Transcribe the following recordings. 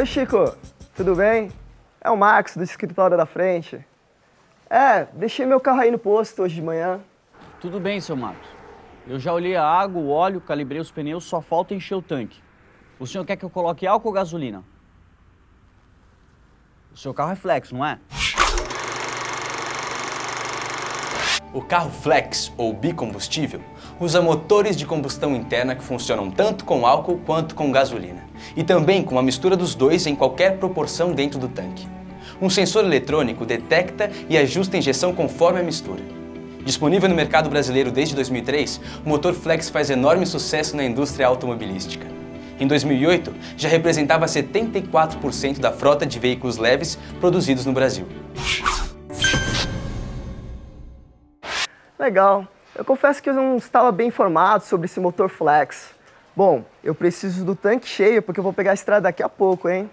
Oi, Chico. Tudo bem? É o Max, do escritório da frente. É, deixei meu carro aí no posto hoje de manhã. Tudo bem, seu Marcos. Eu já olhei a água, o óleo, calibrei os pneus, só falta encher o tanque. O senhor quer que eu coloque álcool ou gasolina? O seu carro é flex, não é? O carro flex, ou bicombustível, usa motores de combustão interna que funcionam tanto com álcool quanto com gasolina, e também com uma mistura dos dois em qualquer proporção dentro do tanque. Um sensor eletrônico detecta e ajusta a injeção conforme a mistura. Disponível no mercado brasileiro desde 2003, o motor flex faz enorme sucesso na indústria automobilística. Em 2008, já representava 74% da frota de veículos leves produzidos no Brasil. Legal. Eu confesso que eu não estava bem informado sobre esse motor flex. Bom, eu preciso do tanque cheio porque eu vou pegar a estrada daqui a pouco, hein?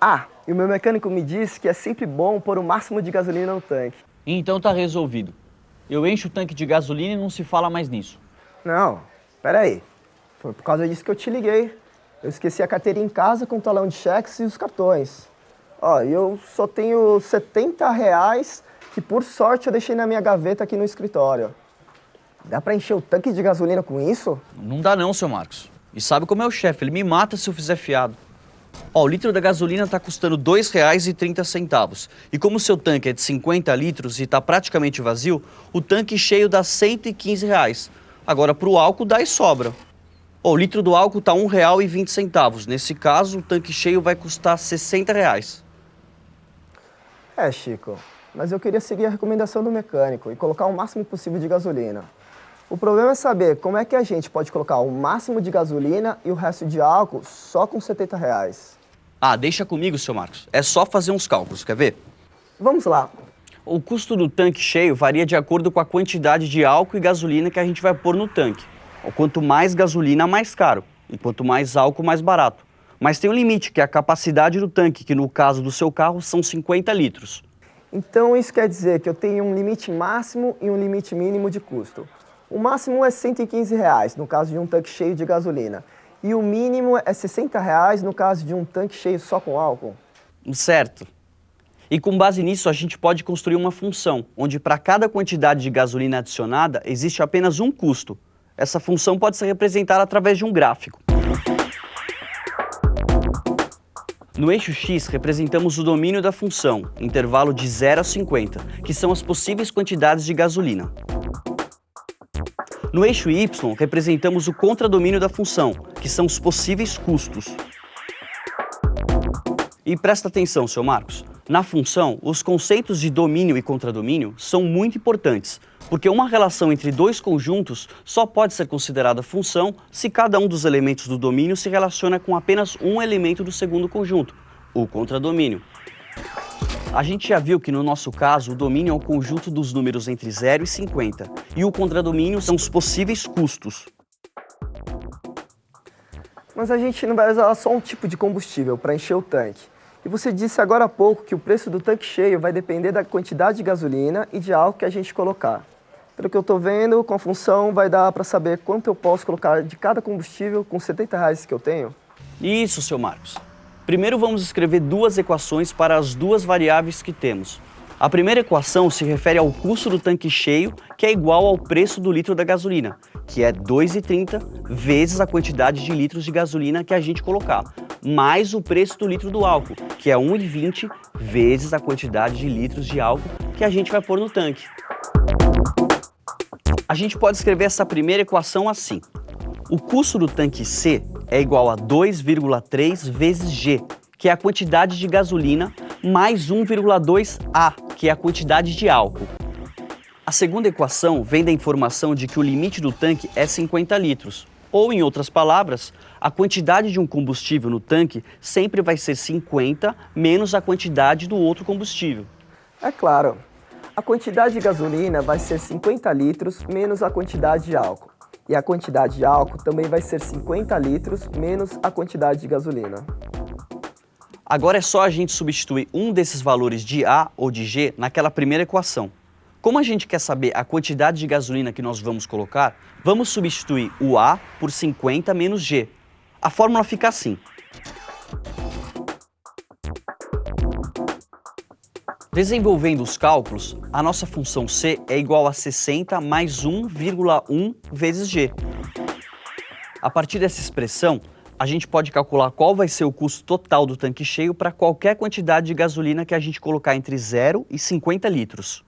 Ah, e o meu mecânico me disse que é sempre bom pôr o máximo de gasolina no tanque. Então tá resolvido. Eu encho o tanque de gasolina e não se fala mais nisso. Não, peraí. Foi por causa disso que eu te liguei. Eu esqueci a carteirinha em casa com o talão de cheques e os cartões. Ó, eu só tenho 70 reais que por sorte eu deixei na minha gaveta aqui no escritório. Dá pra encher o tanque de gasolina com isso? Não dá não, seu Marcos. E sabe como é o chefe, ele me mata se eu fizer fiado. Ó, o litro da gasolina está custando R$ 2,30. E como o seu tanque é de 50 litros e está praticamente vazio, o tanque cheio dá 115 reais. Agora, para o álcool dá e sobra. Ó, o litro do álcool está R$ 1,20. Nesse caso, o tanque cheio vai custar 60 reais. É, Chico, mas eu queria seguir a recomendação do mecânico e colocar o máximo possível de gasolina. O problema é saber como é que a gente pode colocar o máximo de gasolina e o resto de álcool só com 70 reais. Ah, deixa comigo, seu Marcos. É só fazer uns cálculos, quer ver? Vamos lá. O custo do tanque cheio varia de acordo com a quantidade de álcool e gasolina que a gente vai pôr no tanque. Quanto mais gasolina, mais caro. E quanto mais álcool, mais barato. Mas tem um limite, que é a capacidade do tanque, que no caso do seu carro são 50 litros. Então isso quer dizer que eu tenho um limite máximo e um limite mínimo de custo. O máximo é 115 reais, no caso de um tanque cheio de gasolina. E o mínimo é 60 reais no caso de um tanque cheio só com álcool. Certo. E com base nisso, a gente pode construir uma função, onde para cada quantidade de gasolina adicionada, existe apenas um custo. Essa função pode ser representada através de um gráfico. No eixo X, representamos o domínio da função, intervalo de 0 a 50, que são as possíveis quantidades de gasolina. No eixo Y, representamos o contradomínio da função, que são os possíveis custos. E presta atenção, seu Marcos. Na função, os conceitos de domínio e contradomínio são muito importantes, porque uma relação entre dois conjuntos só pode ser considerada função se cada um dos elementos do domínio se relaciona com apenas um elemento do segundo conjunto, o contradomínio. A gente já viu que no nosso caso o domínio é o conjunto dos números entre 0 e 50 e o contradomínio são os possíveis custos. Mas a gente não vai usar só um tipo de combustível para encher o tanque. E você disse agora há pouco que o preço do tanque cheio vai depender da quantidade de gasolina e de álcool que a gente colocar. Pelo que eu estou vendo, com a função vai dar para saber quanto eu posso colocar de cada combustível com 70 reais que eu tenho? Isso, seu Marcos. Primeiro vamos escrever duas equações para as duas variáveis que temos. A primeira equação se refere ao custo do tanque cheio, que é igual ao preço do litro da gasolina, que é 2,30 vezes a quantidade de litros de gasolina que a gente colocar, mais o preço do litro do álcool, que é 1,20 vezes a quantidade de litros de álcool que a gente vai pôr no tanque. A gente pode escrever essa primeira equação assim. O custo do tanque C é igual a 2,3 vezes G, que é a quantidade de gasolina, mais 1,2A, que é a quantidade de álcool. A segunda equação vem da informação de que o limite do tanque é 50 litros, ou, em outras palavras, a quantidade de um combustível no tanque sempre vai ser 50 menos a quantidade do outro combustível. É claro. A quantidade de gasolina vai ser 50 litros menos a quantidade de álcool. E a quantidade de álcool também vai ser 50 litros menos a quantidade de gasolina. Agora é só a gente substituir um desses valores de A ou de G naquela primeira equação. Como a gente quer saber a quantidade de gasolina que nós vamos colocar, vamos substituir o A por 50 menos G. A fórmula fica assim. Desenvolvendo os cálculos, a nossa função C é igual a 60 mais 1,1 vezes G. A partir dessa expressão, a gente pode calcular qual vai ser o custo total do tanque cheio para qualquer quantidade de gasolina que a gente colocar entre 0 e 50 litros.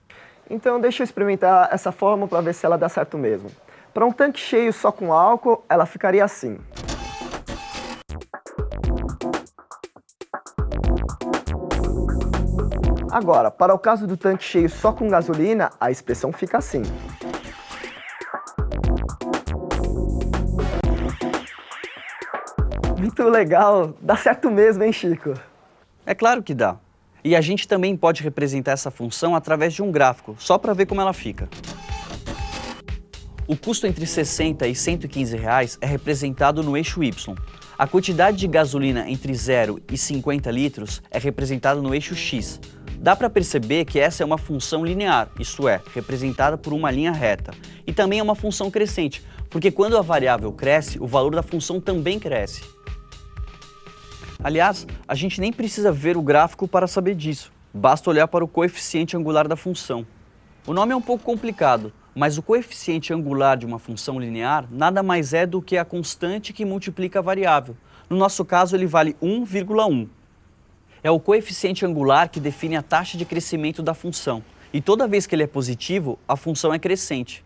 Então deixa eu experimentar essa fórmula para ver se ela dá certo mesmo. Para um tanque cheio só com álcool, ela ficaria assim. Agora, para o caso do tanque cheio só com gasolina, a expressão fica assim. Muito legal, dá certo mesmo, hein, Chico? É claro que dá. E a gente também pode representar essa função através de um gráfico, só para ver como ela fica. O custo entre 60 e 115 reais é representado no eixo Y. A quantidade de gasolina entre 0 e 50 litros é representada no eixo X. Dá para perceber que essa é uma função linear, isto é, representada por uma linha reta. E também é uma função crescente, porque quando a variável cresce, o valor da função também cresce. Aliás, a gente nem precisa ver o gráfico para saber disso. Basta olhar para o coeficiente angular da função. O nome é um pouco complicado, mas o coeficiente angular de uma função linear nada mais é do que a constante que multiplica a variável. No nosso caso, ele vale 1,1. É o coeficiente angular que define a taxa de crescimento da função. E toda vez que ele é positivo, a função é crescente.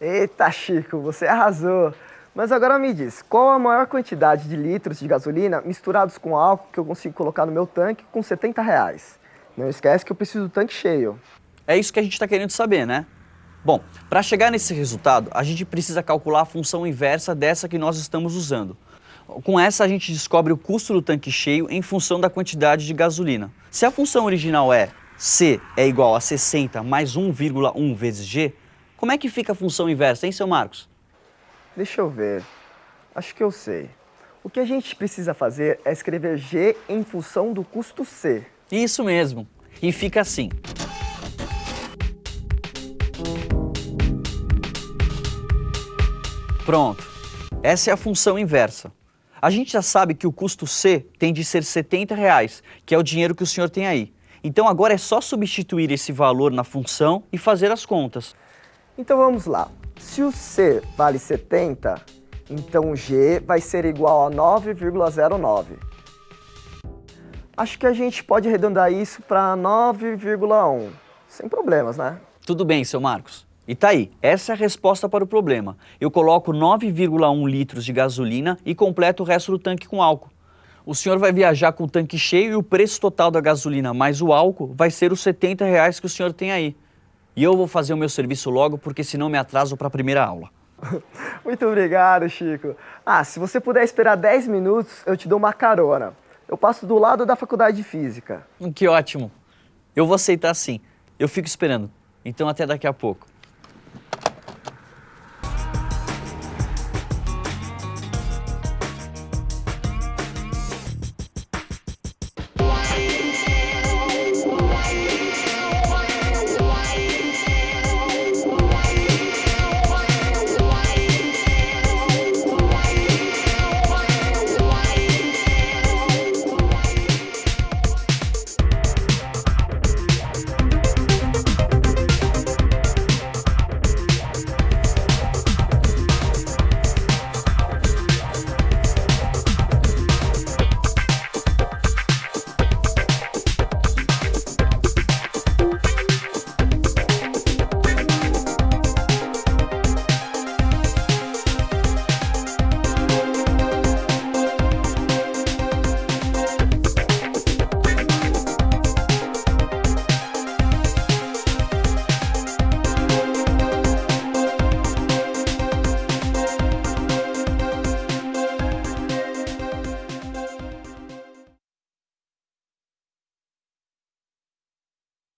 Eita, Chico, você arrasou! Mas agora me diz, qual a maior quantidade de litros de gasolina misturados com álcool que eu consigo colocar no meu tanque com 70 reais? Não esquece que eu preciso do tanque cheio. É isso que a gente está querendo saber, né? Bom, para chegar nesse resultado, a gente precisa calcular a função inversa dessa que nós estamos usando. Com essa, a gente descobre o custo do tanque cheio em função da quantidade de gasolina. Se a função original é C é igual a 60 mais 1,1 vezes G, como é que fica a função inversa, hein, seu Marcos? Deixa eu ver. Acho que eu sei. O que a gente precisa fazer é escrever G em função do custo C. Isso mesmo. E fica assim. Pronto. Essa é a função inversa. A gente já sabe que o custo C tem de ser 70 reais, que é o dinheiro que o senhor tem aí. Então agora é só substituir esse valor na função e fazer as contas. Então vamos lá. Se o C vale 70, então o G vai ser igual a 9,09. Acho que a gente pode arredondar isso para 9,1, sem problemas, né? Tudo bem, seu Marcos. E tá aí, essa é a resposta para o problema. Eu coloco 9,1 litros de gasolina e completo o resto do tanque com álcool. O senhor vai viajar com o tanque cheio e o preço total da gasolina mais o álcool vai ser os 70 reais que o senhor tem aí. E eu vou fazer o meu serviço logo, porque senão me atraso para a primeira aula. Muito obrigado, Chico. Ah, se você puder esperar 10 minutos, eu te dou uma carona. Eu passo do lado da faculdade de Física. Que ótimo. Eu vou aceitar sim. Eu fico esperando. Então até daqui a pouco.